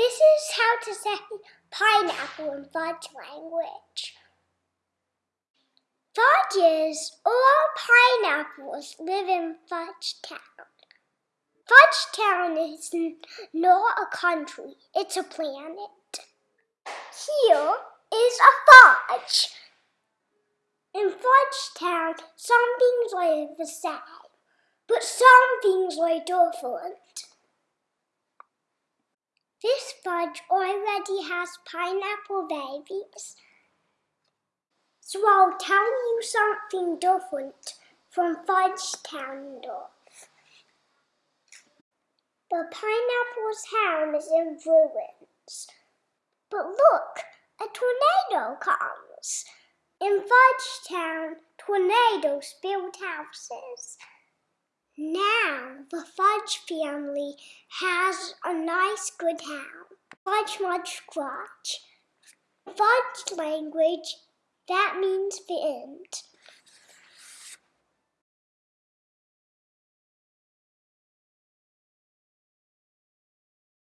This is how to say pineapple in Fudge language. Fudges or pineapples live in Fudge Town. Fudge Town is not a country, it's a planet. Here is a fudge. In Fudge Town, some things are the same, but some things are different. Fudge already has pineapple babies. So I'll tell you something different from Fudge Town. The pineapple's home is in ruins. But look, a tornado comes. In Fudge Town, tornadoes build houses. Now the Fudge family has a nice good house. Fudge Mudge Squatch. Fudge language, that means the end.